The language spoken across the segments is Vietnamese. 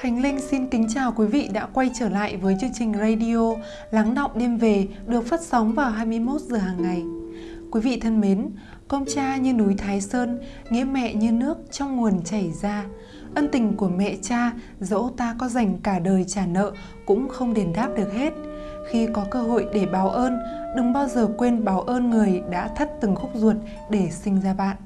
Khánh Linh xin kính chào quý vị đã quay trở lại với chương trình radio Lắng động đêm về được phát sóng vào 21 giờ hàng ngày. Quý vị thân mến, công cha như núi Thái Sơn, nghĩa mẹ như nước trong nguồn chảy ra. Ân tình của mẹ cha, dẫu ta có dành cả đời trả nợ cũng không đền đáp được hết. Khi có cơ hội để báo ơn, đừng bao giờ quên báo ơn người đã thắt từng khúc ruột để sinh ra bạn.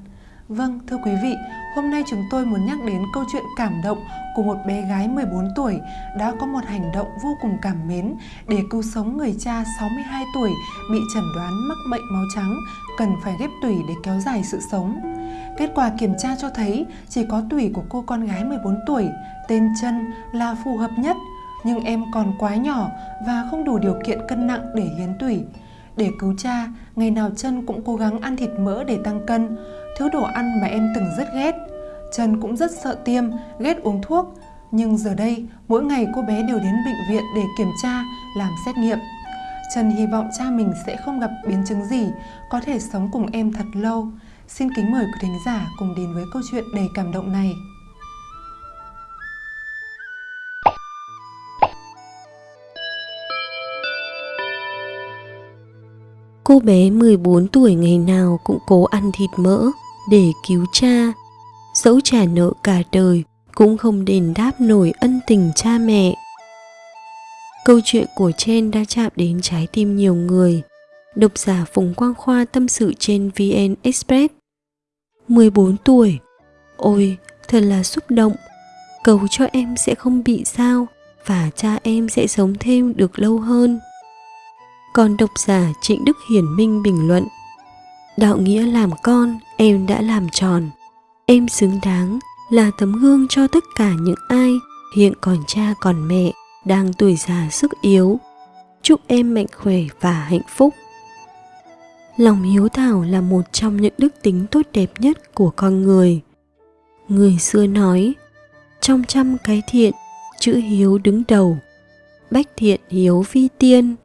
Vâng, thưa quý vị, hôm nay chúng tôi muốn nhắc đến câu chuyện cảm động của một bé gái 14 tuổi đã có một hành động vô cùng cảm mến để cứu sống người cha 62 tuổi bị chẩn đoán mắc bệnh máu trắng, cần phải ghép tủy để kéo dài sự sống. Kết quả kiểm tra cho thấy chỉ có tủy của cô con gái 14 tuổi, tên chân là phù hợp nhất, nhưng em còn quá nhỏ và không đủ điều kiện cân nặng để hiến tủy. Để cứu cha, ngày nào chân cũng cố gắng ăn thịt mỡ để tăng cân, thứ đồ ăn mà em từng rất ghét. Trần cũng rất sợ tiêm, ghét uống thuốc, nhưng giờ đây mỗi ngày cô bé đều đến bệnh viện để kiểm tra, làm xét nghiệm. Trần hy vọng cha mình sẽ không gặp biến chứng gì, có thể sống cùng em thật lâu. Xin kính mời quý thính giả cùng đến với câu chuyện đầy cảm động này. Cô bé 14 tuổi ngày nào cũng cố ăn thịt mỡ để cứu cha. Dẫu trả nợ cả đời cũng không đền đáp nổi ân tình cha mẹ. Câu chuyện của Chen đã chạm đến trái tim nhiều người. Độc giả Phùng Quang Khoa tâm sự trên VN Express. 14 tuổi. Ôi, thật là xúc động. Cầu cho em sẽ không bị sao và cha em sẽ sống thêm được lâu hơn. Còn độc giả Trịnh Đức Hiển Minh bình luận Đạo nghĩa làm con, em đã làm tròn. Em xứng đáng là tấm gương cho tất cả những ai hiện còn cha còn mẹ đang tuổi già sức yếu. Chúc em mạnh khỏe và hạnh phúc. Lòng hiếu thảo là một trong những đức tính tốt đẹp nhất của con người. Người xưa nói, trong trăm cái thiện, chữ hiếu đứng đầu. Bách thiện hiếu vi tiên,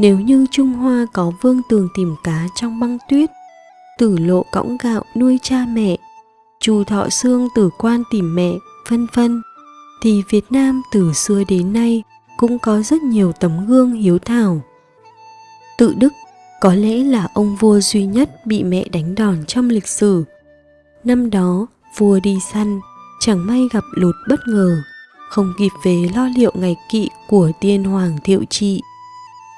nếu như Trung Hoa có vương tường tìm cá trong băng tuyết, tử lộ cõng gạo nuôi cha mẹ, chu thọ xương tử quan tìm mẹ, vân vân, thì Việt Nam từ xưa đến nay cũng có rất nhiều tấm gương hiếu thảo. Tự Đức có lẽ là ông vua duy nhất bị mẹ đánh đòn trong lịch sử. Năm đó, vua đi săn, chẳng may gặp lụt bất ngờ, không kịp về lo liệu ngày kỵ của tiên hoàng thiệu trị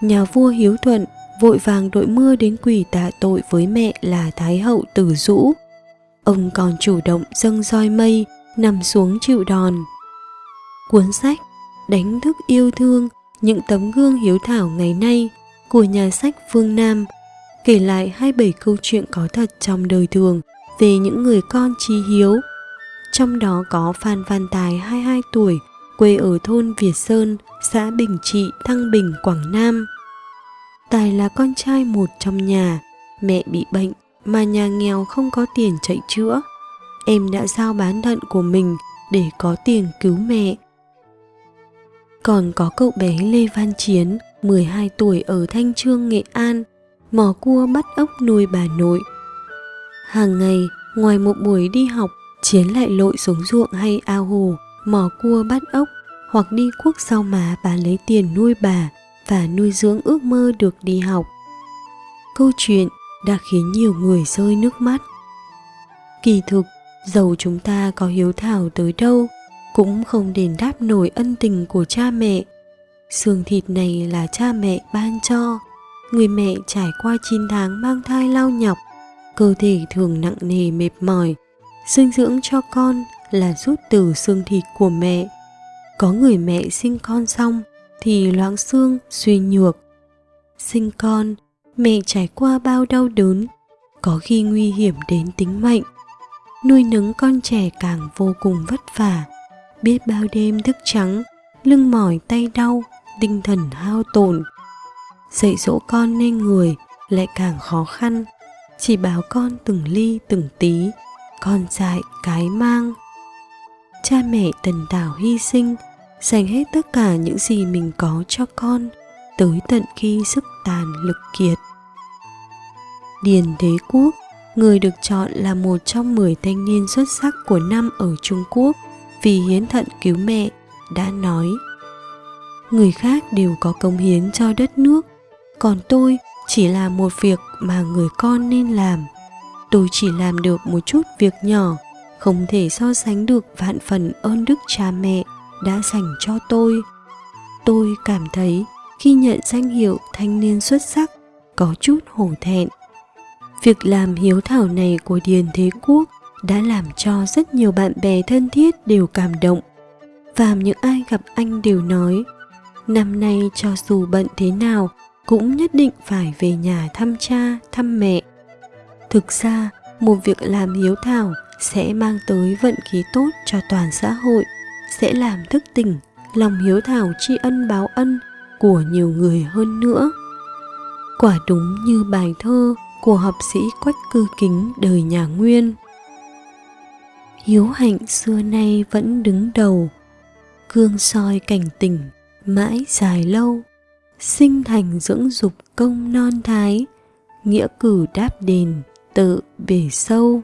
nhà vua hiếu thuận vội vàng đội mưa đến quỳ tạ tội với mẹ là Thái hậu Tử Dũ. Ông còn chủ động dâng roi mây, nằm xuống chịu đòn. Cuốn sách Đánh thức yêu thương những tấm gương hiếu thảo ngày nay của nhà sách Phương Nam kể lại 27 câu chuyện có thật trong đời thường về những người con trí hiếu. Trong đó có Phan Văn Tài 22 tuổi, quê ở thôn Việt Sơn, xã Bình Trị, Thăng Bình, Quảng Nam. Tài là con trai một trong nhà, mẹ bị bệnh mà nhà nghèo không có tiền chạy chữa. Em đã giao bán thận của mình để có tiền cứu mẹ. Còn có cậu bé Lê Văn Chiến, 12 tuổi ở Thanh Trương, Nghệ An, mò cua bắt ốc nuôi bà nội. Hàng ngày, ngoài một buổi đi học, Chiến lại lội xuống ruộng hay ao hồ, mò cua bắt ốc hoặc đi cuốc sau má bán lấy tiền nuôi bà và nuôi dưỡng ước mơ được đi học. Câu chuyện đã khiến nhiều người rơi nước mắt. Kỳ thực, dầu chúng ta có hiếu thảo tới đâu, cũng không đền đáp nổi ân tình của cha mẹ. Xương thịt này là cha mẹ ban cho, người mẹ trải qua 9 tháng mang thai lao nhọc, cơ thể thường nặng nề mệt mỏi, dinh dưỡng cho con là rút từ xương thịt của mẹ. Có người mẹ sinh con xong thì loãng xương suy nhược. Sinh con, mẹ trải qua bao đau đớn, có khi nguy hiểm đến tính mệnh. Nuôi nấng con trẻ càng vô cùng vất vả, biết bao đêm thức trắng, lưng mỏi tay đau, tinh thần hao tổn. Dạy dỗ con nên người lại càng khó khăn, chỉ bảo con từng ly từng tí, con dạy cái mang cha mẹ tần tảo hy sinh dành hết tất cả những gì mình có cho con tới tận khi sức tàn lực kiệt. Điền Đế Quốc, người được chọn là một trong 10 thanh niên xuất sắc của năm ở Trung Quốc vì hiến thận cứu mẹ đã nói người khác đều có công hiến cho đất nước còn tôi chỉ là một việc mà người con nên làm tôi chỉ làm được một chút việc nhỏ không thể so sánh được vạn phần ơn đức cha mẹ đã dành cho tôi. Tôi cảm thấy khi nhận danh hiệu thanh niên xuất sắc, có chút hổ thẹn. Việc làm hiếu thảo này của điền thế quốc đã làm cho rất nhiều bạn bè thân thiết đều cảm động. Và những ai gặp anh đều nói, năm nay cho dù bận thế nào, cũng nhất định phải về nhà thăm cha, thăm mẹ. Thực ra, một việc làm hiếu thảo sẽ mang tới vận khí tốt cho toàn xã hội, sẽ làm thức tỉnh, lòng hiếu thảo tri ân báo ân của nhiều người hơn nữa. Quả đúng như bài thơ của học sĩ quách cư kính đời nhà nguyên. Hiếu hạnh xưa nay vẫn đứng đầu, cương soi cảnh tỉnh mãi dài lâu, sinh thành dưỡng dục công non thái, nghĩa cử đáp đền, tự bể sâu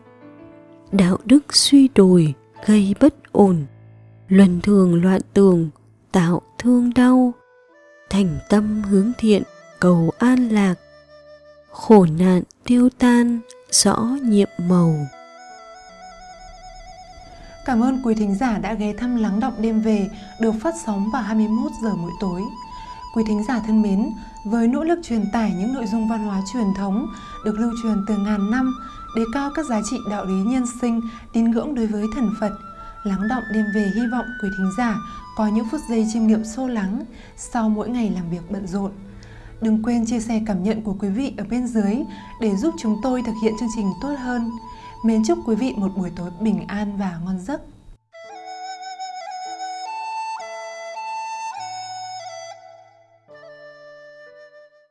đạo đức suy đồi gây bất ổn. Luân thường loạn tường tạo thương đau. Thành tâm hướng thiện cầu an lạc. Khổ nạn tiêu tan rõ nhiệm màu. Cảm ơn quý thính giả đã ghé thăm Lắng Đọng Đêm Về được phát sóng vào 21 giờ mỗi tối. Quý thính giả thân mến, với nỗ lực truyền tải những nội dung văn hóa truyền thống được lưu truyền từ ngàn năm, đề cao các giá trị đạo lý nhân sinh, tín ngưỡng đối với thần Phật, Lắng Động Đêm Về hy vọng quý thính giả có những phút giây chiêm nghiệm sâu lắng sau mỗi ngày làm việc bận rộn. Đừng quên chia sẻ cảm nhận của quý vị ở bên dưới để giúp chúng tôi thực hiện chương trình tốt hơn. Mến chúc quý vị một buổi tối bình an và ngon giấc.